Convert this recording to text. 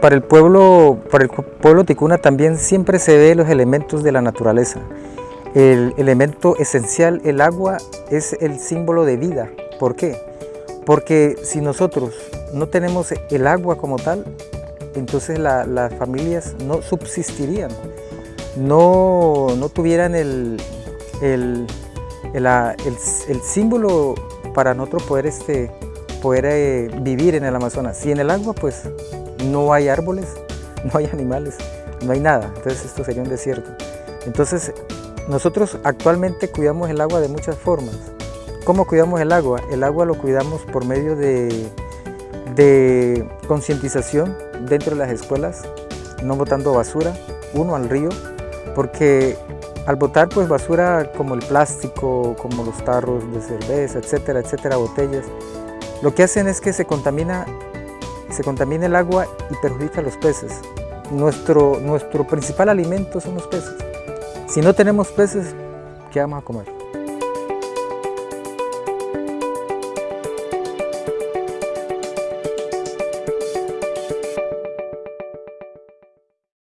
Para el pueblo, para el pueblo ticuna también siempre se ve los elementos de la naturaleza. El elemento esencial, el agua, es el símbolo de vida. ¿Por qué? Porque si nosotros no tenemos el agua como tal, entonces las familias no subsistirían, no, no tuvieran el, el, el, símbolo para nosotros poder, este, poder eh, vivir en el Amazonas. Si en el agua pues no hay árboles, no hay animales, no hay nada, entonces esto sería un desierto. Entonces nosotros actualmente cuidamos el agua de muchas formas. ¿Cómo cuidamos el agua? El agua lo cuidamos por medio de, de concientización dentro de las escuelas, no botando basura, uno al río, porque al botar pues basura como el plástico, como los tarros de cerveza, etcétera, etcétera, botellas, lo que hacen es que se contamina, se contamina el agua y perjudica a los peces. Nuestro, nuestro principal alimento son los peces. Si no tenemos peces, ¿qué vamos a comer?